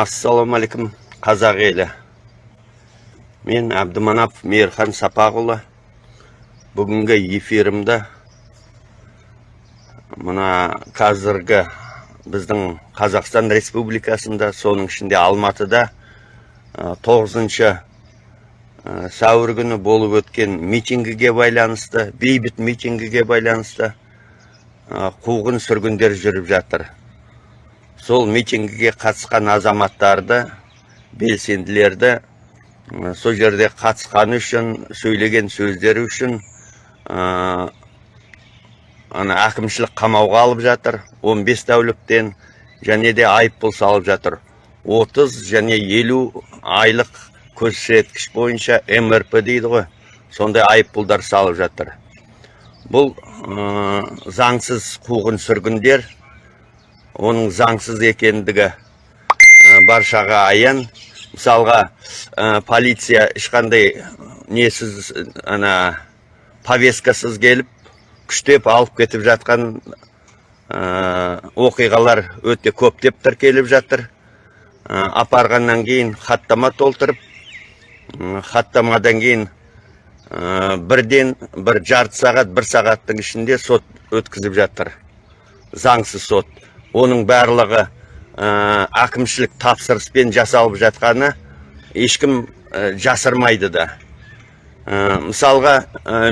ассалаумағалейкум қазақ елі. Мен әбдіманап мейірхан сапақұлы бүгінгі эфирімді мына қазіргі біздің қазақстан республикасында соның ішінде алматыда тоғызыншы сәуір күні болып өткен митингіге байланысты бейбіт митингіге байланысты қуғын сүргіндер жүріп жатыр. Сол митингіге қатысқан азаматтарды белсенділерді сол жерде қатысқаны үшін сөйлеген сөздері үшін ана әкімшілік қамауға алып жатыр 15 тәуліктен және де айыппұл салып жатыр. 30 және 50 айлық көрсеткіш бойынша МРП дейді ғой сондай айыппұлдар салып жатыр. Бұл заңсыз қуғын сүргіндер оның заңсыз екендігі баршаға аян. Мысалға полиция ешқандай несіз ана повесткасыз келіп күштеп алып кетіп жатқан оқиғалар өте көптеп тіркеліп жатыр. Апарғаннан кейін хаттама толтырып хаттамадан кейін бірден бір жарты сағат бір сағаттың ішінде сот өткізіп жатыр. Заңсыз сот. Оның барлығы әкімшілік тапсырыспен жасалып жатқаны ешкім жасырмайды да. Мысалға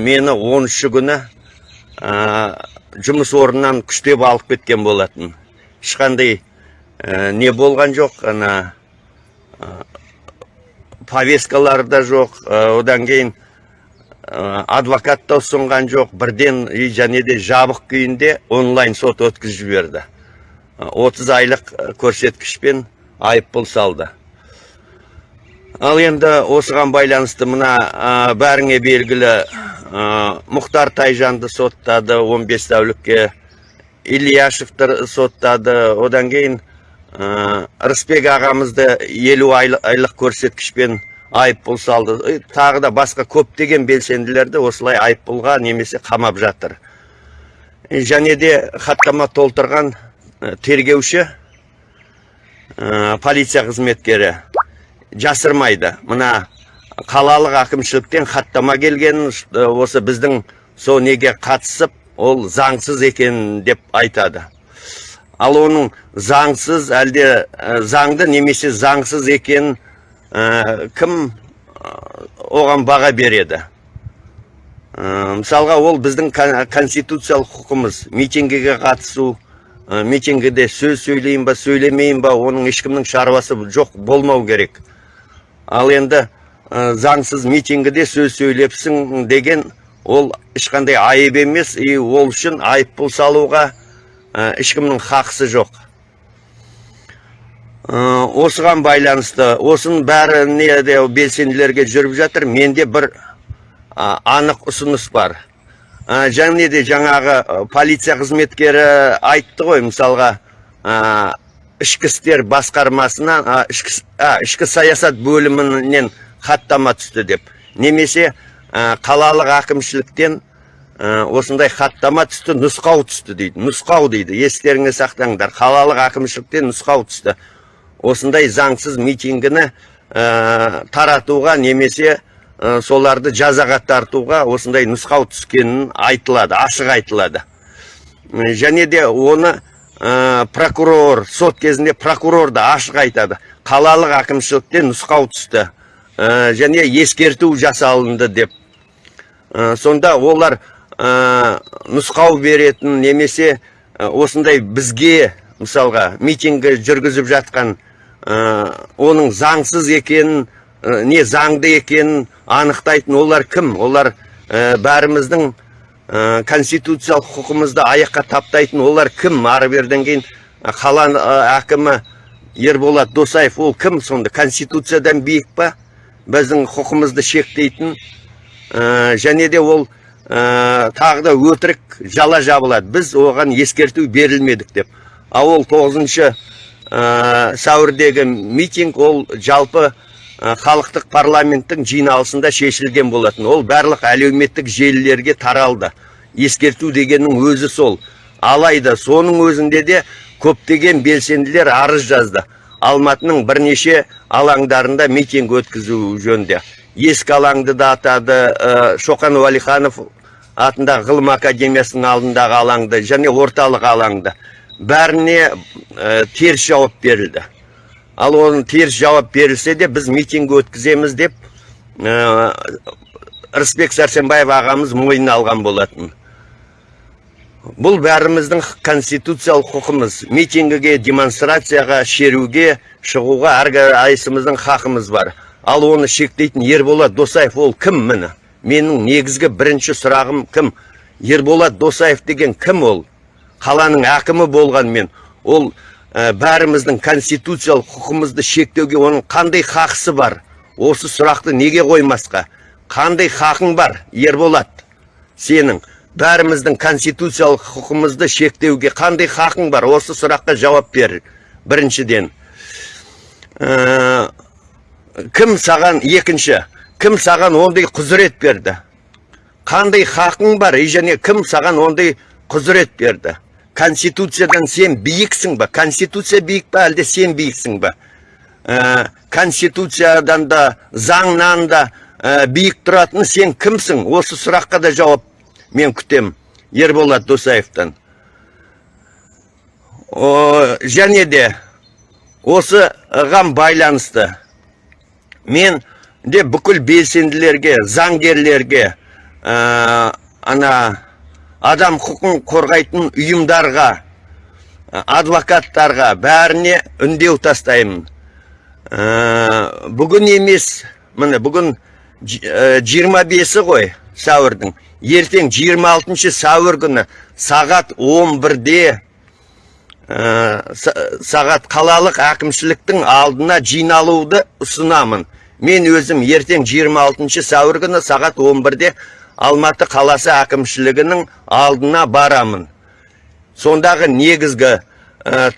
мені 13 күні жұмыс орнынан күштеп алып кеткен болатын. Ешқандай не болған жоқ ана повесткалар да жоқ одан кейін адвокат та ұсынған жоқ бірден және де жабық күйінде онлайн сот өткізіп жіберді. 30 айлық көрсеткішпен айыппұл салды ал енді осыған байланысты мына бәріңе белгілі мұхтар тайжанды соттады 15 тәулікке ильяшевті соттады одан кейін рысбек ағамызды 50 айлық көрсеткішпен айыппұл салды тағы да басқа көптеген белсенділерді осылай айыппұлға немесе қамап жатыр және де хаттама толтырған тергеуші. Полиция қызметкері. Жасырмайды. Мына қалалық әкімшіліктен хаттама келген осы біздің сол неге қатысып ол заңсыз екен деп айтады. Ал оның заңсыз әлде заңды немесе заңсыз екен кім оған баға береді? Мысалға ол біздің конституциялық құқымыз митингіге қатысу митингіде сөз сөйлейін ба сөйлемейін ба оның ешкімнің шаруасы жоқ болмау керек. Ал енді заңсыз митингіде сөз сөйлепсің деген ол ешқандай айып емес и ол үшін айыппұл салуға ешкімнің хақысы жоқ. Осыған байланысты осының бәріне де белсенділерге жүріп жатыр менде бір анық ұсыныс бар. Және де жаңағы полиция қызметкері айтты ғой мысалға ішкі істер басқармасына ішкі саясат бөлімінен хаттама түсті деп. Немесе қалалық әкімшіліктен осындай хаттама түсті нұсқау түсті дейді. Нұсқау дейді естеріңе сақтаңдар. Қалалық әкімшіліктен нұсқау түсті. Осындай заңсыз митингіні таратуға немесе соларды жазаға тартуға осындай нұсқау түскенін айтылады ашық айтылады. Және де оны прокурор сот кезінде прокурор да ашық айтады. Қалалық әкімшіліктен нұсқау түсті. Және ескерту жасалынды деп. Сонда олар нұсқау беретін немесе осындай бізге мысалға митингі жүргізіп жатқан оның заңсыз екенін не заңды екенін анықтайтын олар кім? Олар бәріміздің конституциялық құқымызды аяққа таптайтын олар кім? Ары берден кейін қала әкімі ерболат досаев ол кім сонда? Конституциядан биік па? Біздің құқымызды шектейтін және де ол тағы да өтірік жала жабылады. Біз оған ескерту берілмедік деп. Ал ол тоғызыншы сәуірдегі митинг ол жалпы халықтық парламенттің жиналысында шешілген болатын. Ол барлық әлеуметтік желілерге таралды. Ескерту дегеннің өзі сол. Алайда соның өзінде де көптеген белсенділер арыз жазды. Алматының бірнеше алаңдарында митинг өткізу жөнінде. Ескі алаңды да атады ә, шоқан уәлиханов атындағы ғылым академиясының алдындағы алаңды және орталық алаңды. Бәріне ә, теріс жауап берілді. Ал оның теріс жауап берілсе де біз митинг өткіземіз деп ә, рысбек сәрсенбаев ағамыз мойнына алған болатын. Бұл бәріміздің конституциялық құқымыз. Митингіге демонстрацияға шеруге шығуға әрқайсымыздың хақымыз бар. Ал оны шектейтін ерболат досаев ол кім міне? Менің негізгі бірінші сұрағым кім? Ерболат досаев деген кім ол? Қаланың әкімі болғанмен ол ә, бәріміздің конституциялық құқымызды шектеуге оның қандай хақысы бар? Осы сұрақты неге қоймасқа? Қандай хақың бар ерболат? Сенің бәріміздің конституциялық құқымызды шектеуге қандай хақың бар? Осы сұраққа жауап бер. Біріншіден ә, кім саған екінші кім саған ондай құзырет берді? Қандай хақың бар? И және кім саған ондай құзырет берді? Конституциядан сен биіксің ба? Конституция биік па? Әлде сен биіксің ба? Ә, конституциядан да заңнан да ә, биік тұратын сен кімсің? Осы сұраққа да жауап мен күтем ерболат досаевтан. Және де осыған байланысты мен де бүкіл белсенділерге заңгерлерге ана адам құқын қорғайтын ұйымдарға адвокаттарға бәріне үндеу тастаймын. Ә, бүгін емес міне бүгін ә, 25-і ғой сәуірдің. Ертең 26 сәуір күні сағат 11-де сағат қалалық әкімшіліктің алдына жиналуды ұсынамын. Мен өзім ертең 26 сәуір күні сағат 11-де алматы қаласы әкімшілігінің алдына барамын. Сондағы негізгі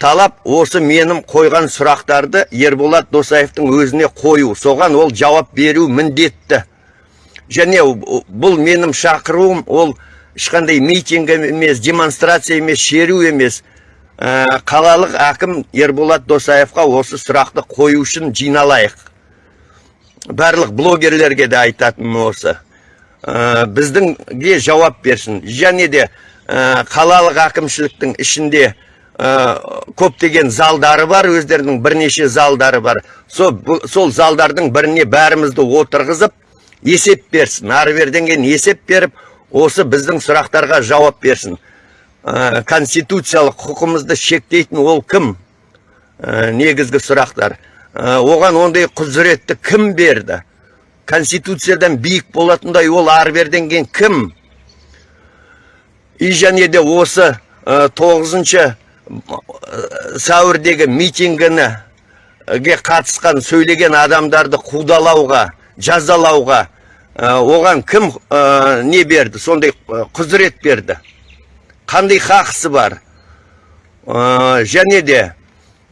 талап осы менің қойған сұрақтарды ерболат досаевтың өзіне қою. Соған ол жауап беру міндетті. Және бұл менің шақыруым ол ешқандай митинг емес демонстрация емес шеру емес. Ә, қалалық әкім ерболат досаевқа осы сұрақты қою үшін жиналайық. Барлық блогерлерге де айтатыным осы. ә, біздіңге жауап берсін. Және де ә, қалалық әкімшіліктің ішінде ә, көптеген залдары бар өздерінің бірнеше залдары бар. Сол, сол залдардың біріне бәрімізді отырғызып есеп берсін. Ары берден кейін есеп беріп осы біздің сұрақтарға жауап берсін. Конституциялық құқымызды шектейтін ол кім? Негізгі сұрақтар. Оған ондай құзыретті кім берді? Конституциядан биік болатындай ол ары берден кейін кім? И және де осы ә, тоғызыншы сәуірдегі митингіні қатысқан сөйлеген адамдарды қудалауға жазалауға оған кім не берді? Сондай құзырет берді. Қандай хақысы бар? Және де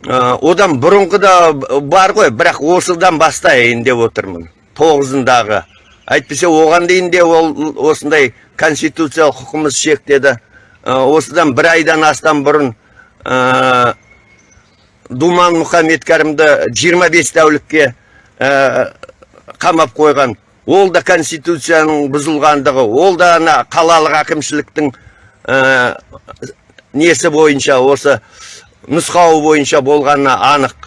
одан бұрынғы да бар ғой бірақ осыдан бастайын деп отырмын. Тоғызындағы. Әйтпесе оған дейін де ол осындай конституциялық құқымыз шектеді осыдан бір айдан астам бұрын думан мұхаммед 25 тәулікке қамап қойған. Ол да конституцияның бұзылғандығы ол да ана қалалық әкімшіліктің ә, несі бойынша осы нұсқауы бойынша болғанына анық.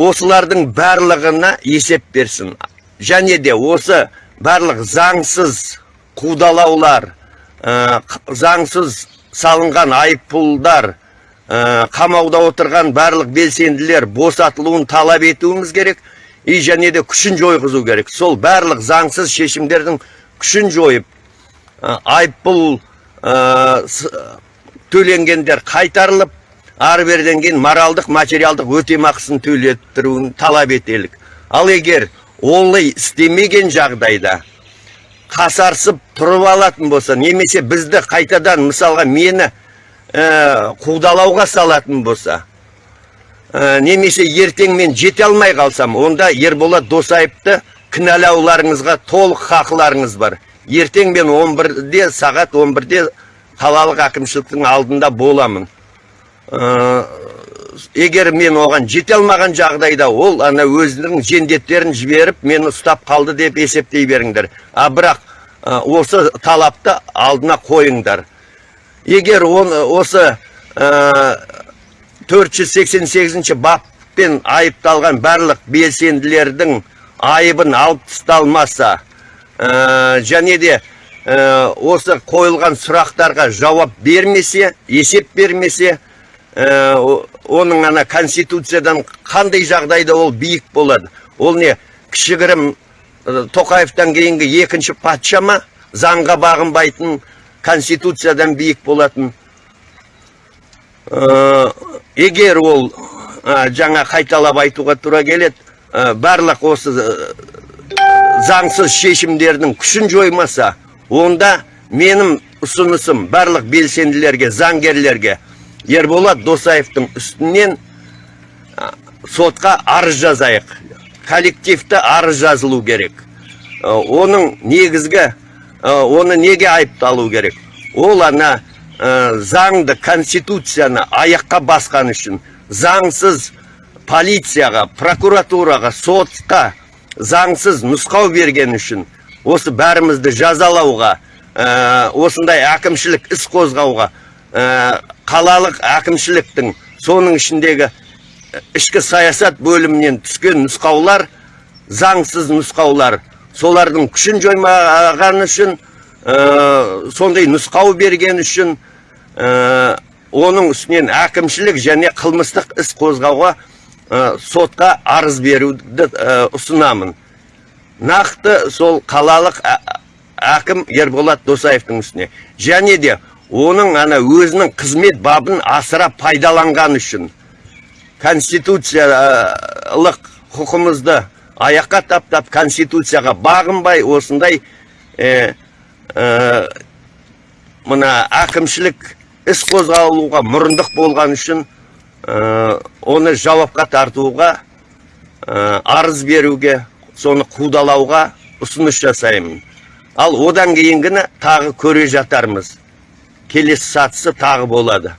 Осылардың барлығына есеп берсін. Және де осы барлық заңсыз қудалаулар ә, заңсыз салынған айыппұлдар ә, қамауда отырған барлық белсенділер босатылуын талап етуіміз керек и және де күшін жойғызу керек. Сол барлық заңсыз шешімдердің күшін жойып айыппұл төленгендер қайтарылып ары беріден кейін моралдық материалдық өтемақысын төлеттіруін талап етелік. Ал егер олай істемеген жағдайда қасарсып тұрып алатын болса немесе бізді қайтадан мысалға мені ә, қудалауға салатын болса ә, немесе ертең мен жете алмай қалсам онда ерболат досаевты кінәлауларыңызға толық хақыларыңыз бар. Ертең мен 11-де сағат 11-де қалалық әкімшіліктің алдында боламын. Егер мен оған жете алмаған жағдайда ол ана өзінің жендеттерін жіберіп мені ұстап қалды деп есептей беріңдер. А бірақ ә, осы талапты алдына қойыңдар. Егер он, осы ә, 488 баппен айыпталған барлық белсенділердің айыбын алып тасталмаса ә, және де осы қойылған сұрақтарға жауап бермесе есеп бермесе оның ана конституциядан қандай жағдайда ол биік болады? Ол не кішігірім ә, тоқаевтан кейінгі екінші патша ма? Заңға бағынбайтын конституциядан биік болатын? Ә, егер ол ә, жаңа қайталап айтуға тура келеді ә, барлық осы заңсыз шешімдердің күшін жоймаса онда менің ұсынысым барлық белсенділерге заңгерлерге ерболат досаевтың үстінен сотқа арыз жазайық. Коллективті арыз жазылу керек. Ә, оның негізгі ә, оны неге айыпталу керек? Ол ана ә, заңды конституцияны аяққа басқан үшін заңсыз полицияға прокуратураға сотқа заңсыз нұсқау берген үшін осы бәрімізді жазалауға осындай әкімшілік іс қозғауға қалалық әкімшіліктің соның ішіндегі ішкі саясат бөлімінен түскен нұсқаулар заңсыз нұсқаулар. Солардың күшін жоймаған үшін ә, сондай нұсқау берген үшін ә, оның үстінен әкімшілік және қылмыстық іс қозғауға ә, сотқа арыз беруді ұсынамын. Нақты сол қалалық әкім ерболат досаевтың үстіне. Және де оның ана өзінің қызмет бабын асыра пайдаланған үшін конституциялық құқымызды аяққа таптап конституцияға бағынбай осындай ә, мына әкімшілік іс қозғалуға мұрындық болған үшін оны жауапқа тартуға арыз беруге соны қудалауға ұсыныс жасаймын. Ал одан кейінгіні тағы көре жатармыз. Келесі сатысы тағы болады.